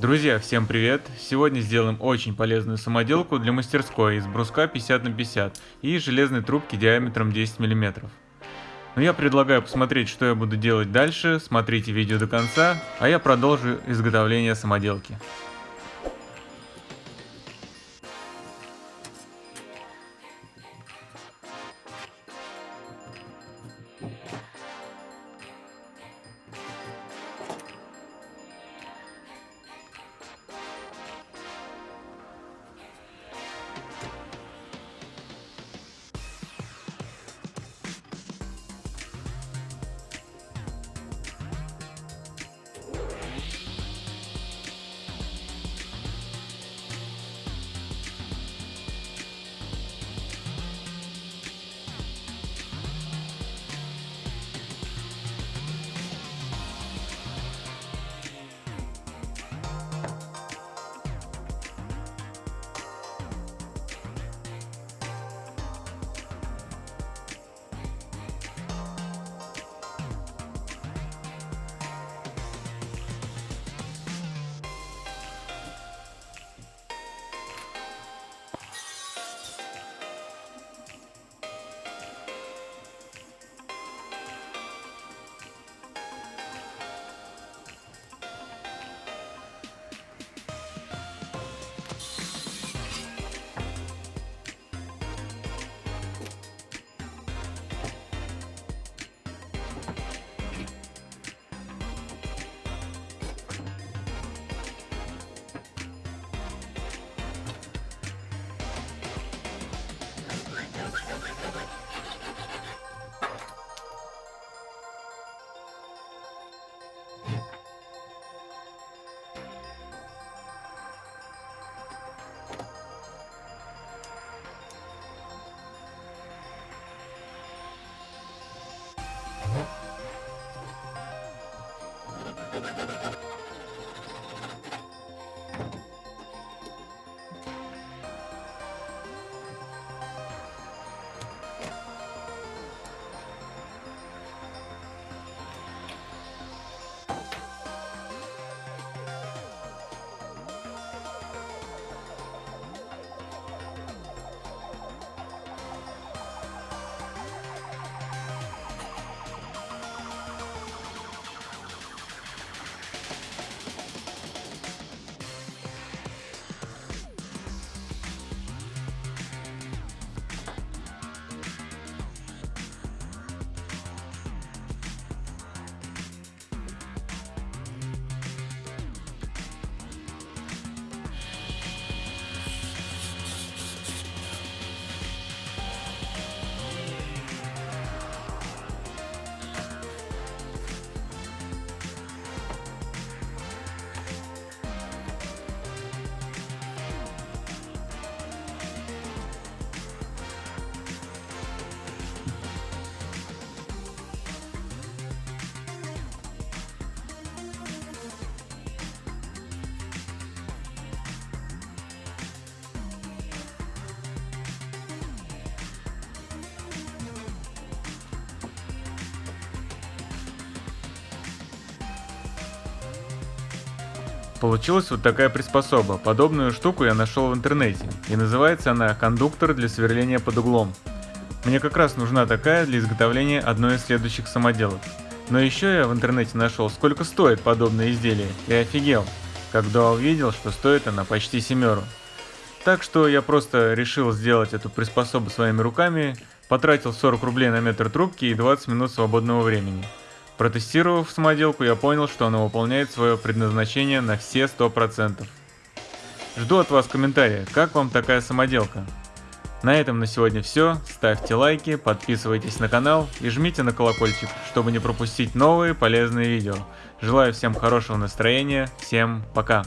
Друзья, всем привет! Сегодня сделаем очень полезную самоделку для мастерской из бруска 50 на 50 и железной трубки диаметром 10 мм. Но я предлагаю посмотреть, что я буду делать дальше, смотрите видео до конца, а я продолжу изготовление самоделки. Thank you. Получилась вот такая приспособа. Подобную штуку я нашел в интернете. И называется она кондуктор для сверления под углом. Мне как раз нужна такая для изготовления одной из следующих самоделок. Но еще я в интернете нашел, сколько стоит подобное изделие, и офигел, когда увидел, что стоит она почти семеру. Так что я просто решил сделать эту приспособу своими руками, потратил 40 рублей на метр трубки и 20 минут свободного времени. Протестировав самоделку, я понял, что она выполняет свое предназначение на все 100%. Жду от вас комментария, как вам такая самоделка. На этом на сегодня все, ставьте лайки, подписывайтесь на канал и жмите на колокольчик, чтобы не пропустить новые полезные видео. Желаю всем хорошего настроения, всем пока!